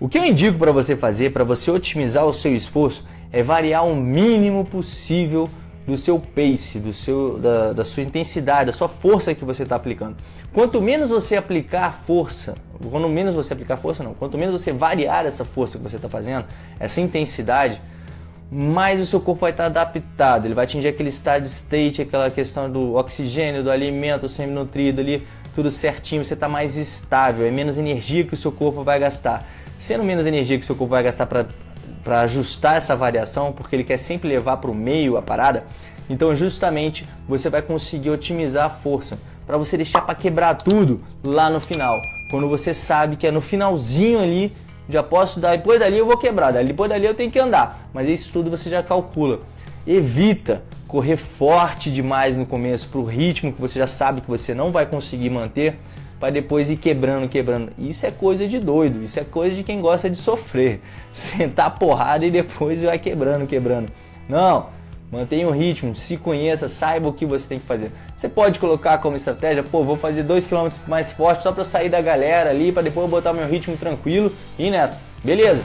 O que eu indico para você fazer, para você otimizar o seu esforço, é variar o mínimo possível do seu pace, do seu, da, da sua intensidade, da sua força que você está aplicando. Quanto menos você aplicar força, quanto menos você aplicar força não, quanto menos você variar essa força que você está fazendo, essa intensidade, mais o seu corpo vai estar adaptado, ele vai atingir aquele steady state, aquela questão do oxigênio, do alimento semi-nutrido ali, tudo certinho, você está mais estável, é menos energia que o seu corpo vai gastar. Sendo menos energia que o seu corpo vai gastar para ajustar essa variação, porque ele quer sempre levar para o meio a parada, então justamente você vai conseguir otimizar a força, para você deixar para quebrar tudo lá no final, quando você sabe que é no finalzinho ali já posso dar, depois dali eu vou quebrar, depois dali eu tenho que andar. Mas isso tudo você já calcula. Evita correr forte demais no começo para o ritmo que você já sabe que você não vai conseguir manter, para depois ir quebrando, quebrando. Isso é coisa de doido, isso é coisa de quem gosta de sofrer. Sentar porrada e depois vai quebrando, quebrando. Não, Mantenha o ritmo, se conheça, saiba o que você tem que fazer. Você pode colocar como estratégia, pô, vou fazer 2 km mais forte só para sair da galera ali, para depois botar meu ritmo tranquilo e nessa. Beleza?